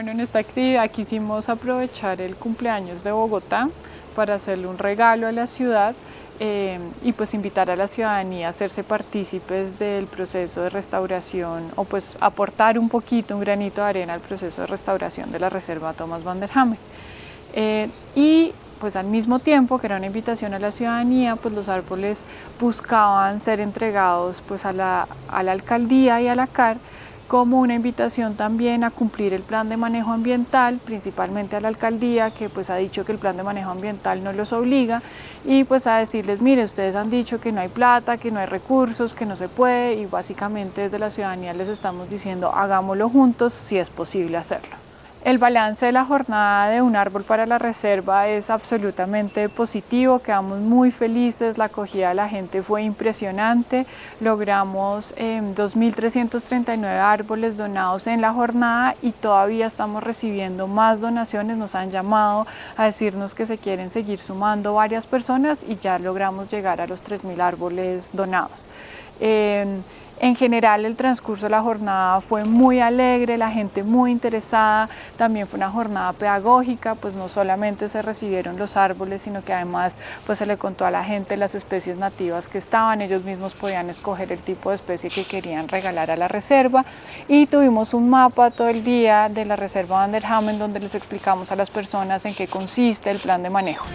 Bueno, en esta actividad quisimos aprovechar el cumpleaños de Bogotá para hacerle un regalo a la ciudad eh, y pues invitar a la ciudadanía a hacerse partícipes del proceso de restauración o pues aportar un poquito, un granito de arena al proceso de restauración de la Reserva Thomas van der Hamme. Eh, y pues al mismo tiempo que era una invitación a la ciudadanía, pues los árboles buscaban ser entregados pues a la, a la alcaldía y a la CAR como una invitación también a cumplir el plan de manejo ambiental, principalmente a la alcaldía que pues ha dicho que el plan de manejo ambiental no los obliga y pues a decirles, mire, ustedes han dicho que no hay plata, que no hay recursos, que no se puede y básicamente desde la ciudadanía les estamos diciendo hagámoslo juntos si es posible hacerlo. El balance de la jornada de Un Árbol para la Reserva es absolutamente positivo, quedamos muy felices, la acogida de la gente fue impresionante, logramos 2.339 em, árboles donados en la jornada y todavía estamos recibiendo más donaciones, nos han llamado a decirnos que se quieren seguir sumando varias personas y ya logramos llegar a los 3.000 árboles donados. Em, en general el transcurso de la jornada fue muy alegre, la gente muy interesada, también fue una jornada pedagógica, pues no solamente se recibieron los árboles, sino que además pues se le contó a la gente las especies nativas que estaban, ellos mismos podían escoger el tipo de especie que querían regalar a la reserva y tuvimos un mapa todo el día de la reserva Van der Hamen donde les explicamos a las personas en qué consiste el plan de manejo.